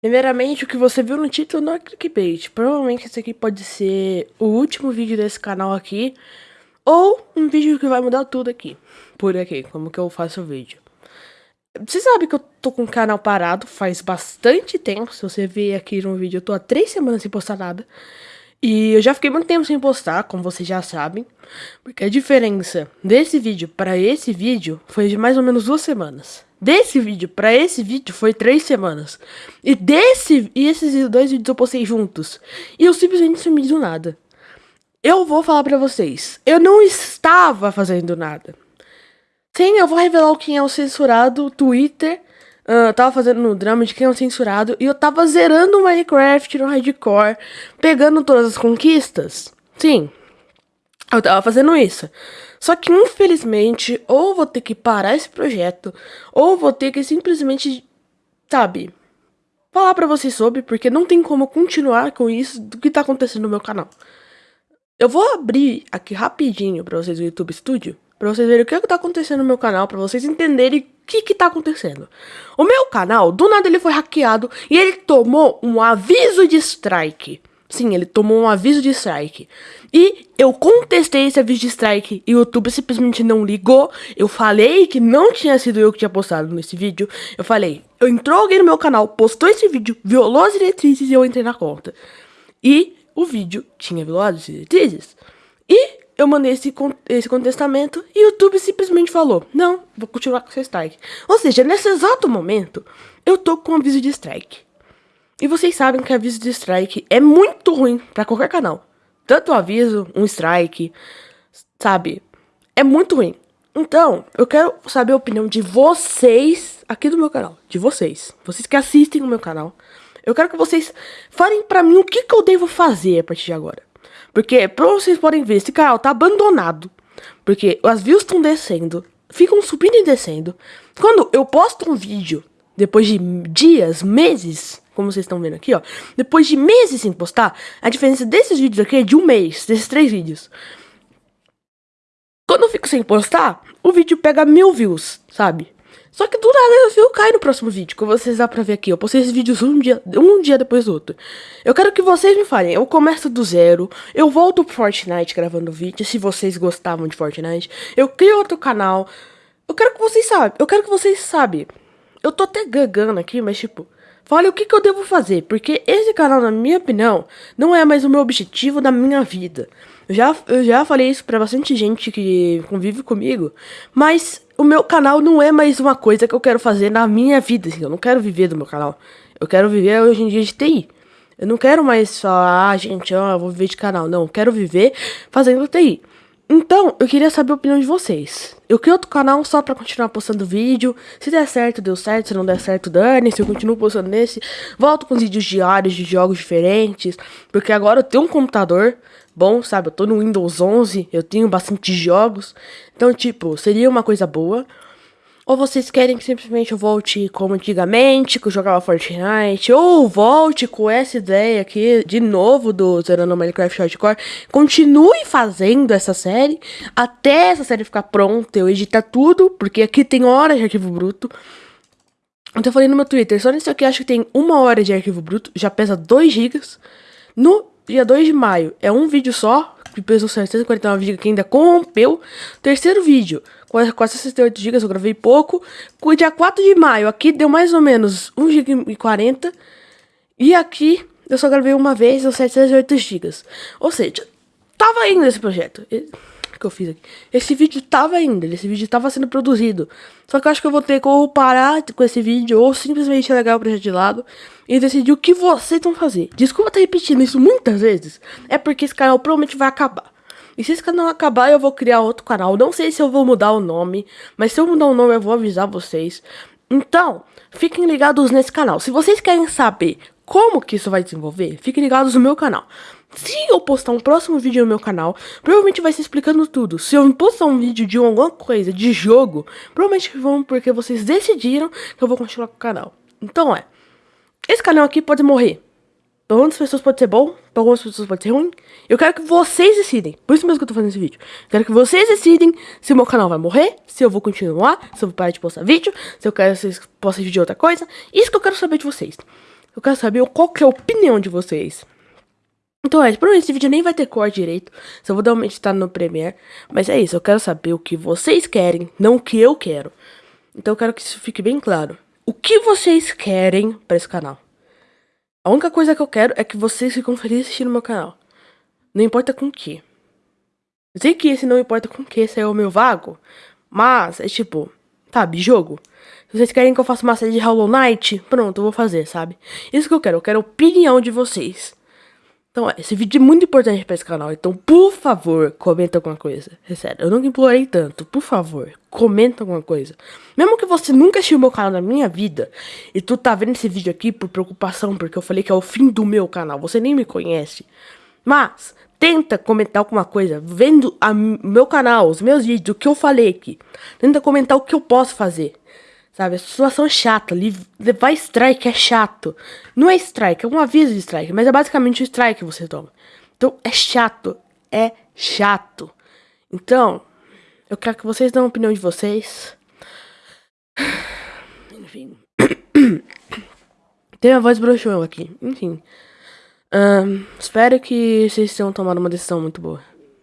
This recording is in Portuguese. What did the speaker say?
Primeiramente, o que você viu no título não é clickbait. Provavelmente esse aqui pode ser o último vídeo desse canal aqui. Ou um vídeo que vai mudar tudo aqui. Por aqui, como que eu faço o vídeo. Você sabe que eu tô com o canal parado faz bastante tempo. Se você ver aqui no vídeo, eu tô há três semanas sem postar nada. E eu já fiquei muito tempo sem postar, como vocês já sabem. Porque a diferença desse vídeo para esse vídeo foi de mais ou menos duas semanas. Desse vídeo para esse vídeo foi três semanas. E desse e esses dois vídeos eu postei juntos. E eu simplesmente sumi do nada. Eu vou falar pra vocês. Eu não estava fazendo nada. Sim, eu vou revelar quem é o censurado. Twitter. Uh, tava fazendo no drama de quem é o censurado. E eu tava zerando o Minecraft no hardcore. Pegando todas as conquistas. Sim. Eu tava fazendo isso. Só que infelizmente, ou vou ter que parar esse projeto, ou vou ter que simplesmente, sabe, falar pra vocês sobre, porque não tem como continuar com isso do que tá acontecendo no meu canal. Eu vou abrir aqui rapidinho pra vocês o YouTube Studio, pra vocês verem o que, é que tá acontecendo no meu canal, pra vocês entenderem o que que tá acontecendo. O meu canal, do nada ele foi hackeado e ele tomou um aviso de strike. Sim, ele tomou um aviso de strike. E eu contestei esse aviso de strike e o YouTube simplesmente não ligou. Eu falei que não tinha sido eu que tinha postado nesse vídeo. Eu falei, entrou alguém no meu canal, postou esse vídeo, violou as diretrizes e eu entrei na conta. E o vídeo tinha violado as diretrizes. E eu mandei esse, esse contestamento e o YouTube simplesmente falou, não, vou continuar com seu strike. Ou seja, nesse exato momento, eu tô com um aviso de strike. E vocês sabem que aviso de strike é muito ruim para qualquer canal. Tanto o aviso, um strike, sabe? É muito ruim. Então, eu quero saber a opinião de vocês aqui do meu canal. De vocês. Vocês que assistem o meu canal. Eu quero que vocês falem pra mim o que, que eu devo fazer a partir de agora. Porque, pra vocês podem ver, esse canal tá abandonado. Porque as views estão descendo. Ficam subindo e descendo. Quando eu posto um vídeo, depois de dias, meses, como vocês estão vendo aqui, ó. Depois de meses sem postar, a diferença desses vídeos aqui é de um mês, desses três vídeos. Quando eu fico sem postar, o vídeo pega mil views, sabe? Só que do nada o view cai no próximo vídeo, que vocês dá pra ver aqui. Eu postei esses vídeos um dia, um dia depois do outro. Eu quero que vocês me falem, eu começo do zero, eu volto pro Fortnite gravando vídeo, se vocês gostavam de Fortnite. Eu crio outro canal. Eu quero que vocês saibam, eu quero que vocês saibam. Eu tô até gagando aqui, mas tipo... Fale o que, que eu devo fazer, porque esse canal, na minha opinião, não é mais o meu objetivo da minha vida. Eu já, eu já falei isso pra bastante gente que convive comigo, mas o meu canal não é mais uma coisa que eu quero fazer na minha vida. Assim, eu não quero viver do meu canal. Eu quero viver hoje em dia de TI. Eu não quero mais falar, ah, gente, ó, eu vou viver de canal. Não, eu quero viver fazendo TI. Então, eu queria saber a opinião de vocês. Eu criei outro canal só pra continuar postando vídeo. Se der certo, deu certo. Se não der certo, dane. Se eu continuo postando nesse, volto com os vídeos diários de jogos diferentes. Porque agora eu tenho um computador bom, sabe? Eu tô no Windows 11, eu tenho bastante jogos. Então, tipo, seria uma coisa boa. Ou vocês querem que simplesmente eu volte como antigamente, que eu jogava Fortnite, ou volte com essa ideia aqui de novo do Zerando Minecraft Hardcore, continue fazendo essa série até essa série ficar pronta, eu editar tudo, porque aqui tem horas de arquivo bruto. Então eu falei no meu Twitter, só nesse aqui acho que tem uma hora de arquivo bruto, já pesa 2 GB. No dia 2 de maio é um vídeo só, que pesou 749 GB, que ainda corrompeu. Terceiro vídeo, com 468 GB, eu gravei pouco. O dia 4 de maio, aqui deu mais ou menos 1 GB e 40. E aqui eu só gravei uma vez, deu 708 GB. Ou seja, tava indo esse projeto que eu fiz aqui. Esse vídeo tava indo, esse vídeo tava sendo produzido. Só que eu acho que eu vou ter que ou parar com esse vídeo, ou simplesmente largar o projeto de lado e decidir o que vocês vão fazer. Desculpa estar repetindo isso muitas vezes, é porque esse canal provavelmente vai acabar. E se esse canal acabar, eu vou criar outro canal. Não sei se eu vou mudar o nome, mas se eu mudar o nome, eu vou avisar vocês. Então, fiquem ligados nesse canal. Se vocês querem saber como que isso vai desenvolver, fiquem ligados no meu canal. Se eu postar um próximo vídeo no meu canal, provavelmente vai ser explicando tudo. Se eu postar um vídeo de alguma coisa, de jogo, provavelmente vão porque vocês decidiram que eu vou continuar com o canal. Então é, esse canal aqui pode morrer. Para algumas pessoas pode ser bom, para algumas pessoas pode ser ruim. Eu quero que vocês decidem. Por isso mesmo que eu tô fazendo esse vídeo. Eu quero que vocês decidem se o meu canal vai morrer, se eu vou continuar, se eu vou parar de postar vídeo, se eu quero que vocês postem vídeo de outra coisa. Isso que eu quero saber de vocês. Eu quero saber qual que é a opinião de vocês. Então é, provavelmente esse vídeo nem vai ter cor direito. Só vou dar uma editada no Premiere. Mas é isso, eu quero saber o que vocês querem, não o que eu quero. Então eu quero que isso fique bem claro. O que vocês querem para esse canal? A única coisa que eu quero é que vocês ficam felizes assistindo meu canal. Não importa com o que. Sei que esse não importa com o que, esse é o meu vago. Mas, é tipo, sabe, jogo. Se vocês querem que eu faça uma série de Hollow Knight, pronto, eu vou fazer, sabe? Isso que eu quero, eu quero a opinião de vocês. Então, esse vídeo é muito importante para esse canal. Então, por favor, comenta alguma coisa. É sério, eu nunca implorei tanto. Por favor, comenta alguma coisa. Mesmo que você nunca assistiu meu canal na minha vida, e tu tá vendo esse vídeo aqui por preocupação, porque eu falei que é o fim do meu canal. Você nem me conhece. Mas, tenta comentar alguma coisa. Vendo o meu canal, os meus vídeos, o que eu falei aqui. Tenta comentar o que eu posso fazer. Sabe, a situação é chata. Levar strike é chato. Não é strike, é um aviso de strike, mas é basicamente o strike que você toma. Então é chato. É chato. Então, eu quero que vocês dêem a opinião de vocês. Enfim. Tem a voz broxou aqui. Enfim. Um, espero que vocês tenham tomado uma decisão muito boa.